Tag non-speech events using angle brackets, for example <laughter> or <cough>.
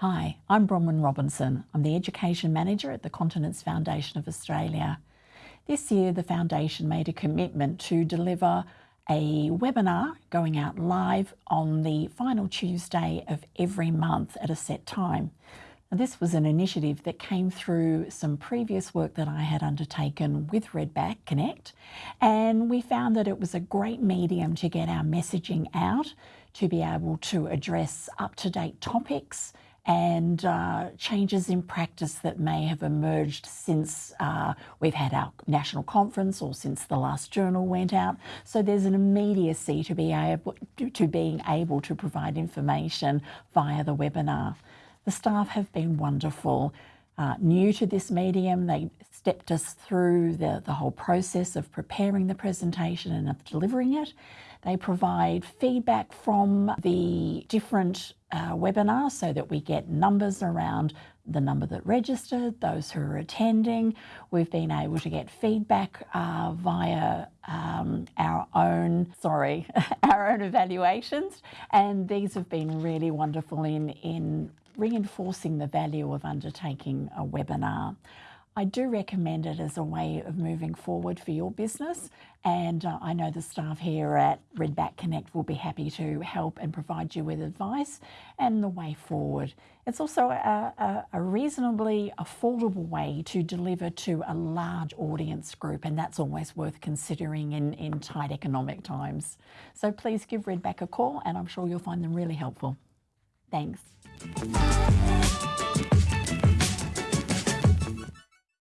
Hi, I'm Bronwyn Robinson. I'm the Education Manager at the Continence Foundation of Australia. This year, the Foundation made a commitment to deliver a webinar going out live on the final Tuesday of every month at a set time. Now, this was an initiative that came through some previous work that I had undertaken with Redback Connect, and we found that it was a great medium to get our messaging out, to be able to address up to date topics and uh, changes in practice that may have emerged since uh, we've had our national conference or since the last journal went out. So there's an immediacy to be able to being able to provide information via the webinar. The staff have been wonderful. Uh, new to this medium, they stepped us through the, the whole process of preparing the presentation and of delivering it. They provide feedback from the different uh, webinars so that we get numbers around the number that registered, those who are attending. We've been able to get feedback uh, via um, our own, sorry, <laughs> our own evaluations. And these have been really wonderful in, in reinforcing the value of undertaking a webinar. I do recommend it as a way of moving forward for your business and uh, I know the staff here at Redback Connect will be happy to help and provide you with advice and the way forward. It's also a, a, a reasonably affordable way to deliver to a large audience group and that's always worth considering in, in tight economic times. So please give Redback a call and I'm sure you'll find them really helpful. Thanks.